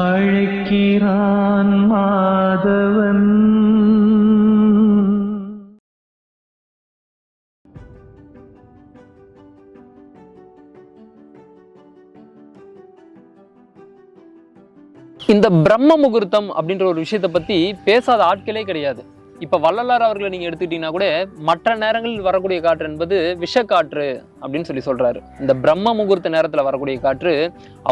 அழைக்கிறான் மாதவன். இந்த பிரம்ம முகூர்த்தம் அப்படின்ற ஒரு விஷயத்தை பத்தி பேசாத ஆட்களே கிடையாது. இப்போ வள்ளலார் அவர்களை நீங்கள் எடுத்துக்கிட்டீங்கன்னா கூட மற்ற நேரங்களில் வரக்கூடிய காற்று என்பது விஷக்காற்று அப்படின்னு சொல்லி சொல்கிறாரு இந்த பிரம்ம முகூர்த்த நேரத்தில் வரக்கூடிய காற்று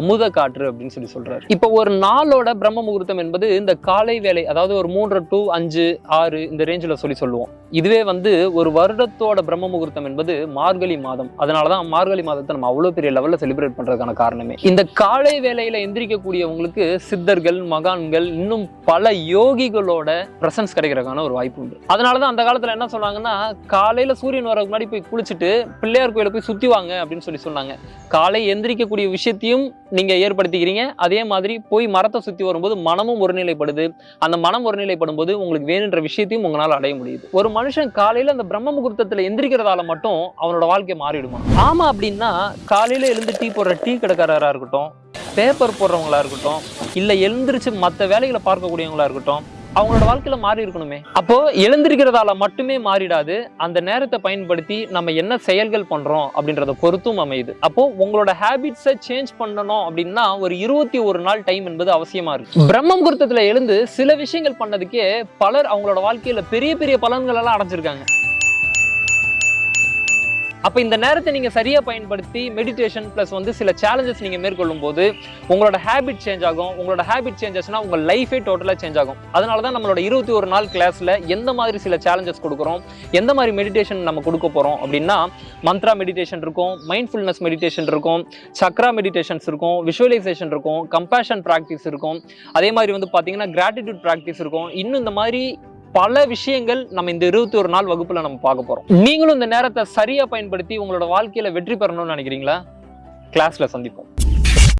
அமுத காற்று அப்படின்னு சொல்லி சொல்கிறாரு இப்போ ஒரு நாளோட பிரம்ம முகூர்த்தம் என்பது இந்த காலை வேலை அதாவது ஒரு மூன்று டு அஞ்சு ஆறு இந்த ரேஞ்சில் சொல்லி சொல்லுவோம். இதுவே வந்து ஒரு வருடத்தோட பிரம்ம முகூர்த்தம் என்பது மார்கழி மாதம். அதனாலதான் மார்கழி மாதத்தை நம்ம அவ்வளோ பெரிய லெவலில் செலிப்ரேட் பண்ணுறதுக்கான காரணமே. இந்த காலை வேலையில் எந்திரிக்கக்கூடியவங்களுக்கு சித்தர்கள் மகான்கள் இன்னும் பல யோகிகளோட பிரசன்ஸ் கிடைக்கிறதுக்கான ஒரு வாய்ப்பு உண்டு. அதனாலதான் அந்த காலத்தில் என்ன சொன்னாங்கன்னா காலையில் சூரியன் வரதுக்கு முன்னாடி போய் குளிச்சுட்டு பிள்ளையார் கோயிலை போய் சுற்றி வாங்க அப்படின்னு சொல்லி சொன்னாங்க. காலை எந்திரிக்கக்கூடிய விஷயத்தையும் நீங்கள் ஏற்படுத்திக்கிறீங்க. அதே மாதிரி போய் மரத்தை சுற்றி வரும்போது மனமும் ஒருநிலைப்படுது. அந்த மனம் ஒருநிலைப்படும் போது உங்களுக்கு வேணுன்ற விஷயத்தையும் உங்களால் அடைய முடியுது. ஒரு மனுஷன் காலையில் அந்த பிரம்ம முகூர்த்தத்தில் எந்திரிக்கிறதால மட்டும் அவனோட வாழ்க்கை மாறிடுமா? ஆமாம் அப்படின்னா காலையில் எழுந்து டீ போடுற டீ கடைக்காரராக இருக்கட்டும் பேப்பர் போடுறவங்களா இருக்கட்டும் இல்லை எழுந்திரிச்சு மற்ற வேலைகளை பார்க்கக்கூடியவங்களா இருக்கட்டும் அவங்களோட வாழ்க்கையில மாறி இருக்கணுமே. அப்போ எழுந்திருக்கிறதால மட்டுமே மாறிடாது. அந்த நேரத்தை பயன்படுத்தி நம்ம என்ன செயல்கள் பண்றோம் அப்படின்றத பொறுத்தும் அமையுது. அப்போ உங்களோட ஹேபிட்ஸை சேஞ்ச் பண்ணணும் அப்படின்னா ஒரு இருபத்தி ஒரு நாள் டைம் என்பது அவசியமா இருக்கு. பிரம்ம முகூர்த்தத்துல எழுந்து சில விஷயங்கள் பண்ணதுக்கே பலர் அவங்களோட வாழ்க்கையில பெரிய பெரிய பலன்கள் எல்லாம் அடைஞ்சிருக்காங்க. அப்போ இந்த நேரத்தை நீங்கள் சரியாக பயன்படுத்தி மெடிடேஷன் ப்ளஸ் வந்து சில சேலஞ்சஸ் நீங்கள் மேற்கொள்ளும் போது உங்களோட ஹேபிட் சேஞ்ச் ஆகும். உங்களோட ஹேபிட் சேஞ்சஸ்னால் உங்கள் லைஃபே டோட்டலாக சேஞ்ச் ஆகும். அதனால தான் நம்மளோட இருபத்தி ஒரு நாள் கிளாஸில் எந்த மாதிரி சில சேலஞ்சஸ் கொடுக்குறோம் எந்த மாதிரி மெடிடேஷன் நம்ம கொடுக்க போகிறோம் அப்படின்னா மந்த்ரா மெடிடேஷன் இருக்கும் மைண்ட்ஃபுல்னஸ் மெடிடேஷன் இருக்கும் சக்ரா மெடிடேஷன்ஸ் இருக்கும் விஷுவலைசேஷன் இருக்கும் கம்பேஷன் ப்ராக்டிஸ் இருக்கும். அதே மாதிரி வந்து பார்த்தீங்கன்னா கிராட்டிடியூட் ப்ராக்டிஸ் இருக்கும். இன்னும் இந்த மாதிரி பல விஷயங்கள் நம்ம இந்த இருபத்தி ஒரு நாள் வகுப்புல நம்ம பார்க்க போறோம். நீங்களும் இந்த நேரத்தை சரியா பயன்படுத்தி உங்களோட வாழ்க்கையில வெற்றி பெறணும்னு நினைக்கிறீங்களா? கிளாஸ்ல சந்திப்போம்.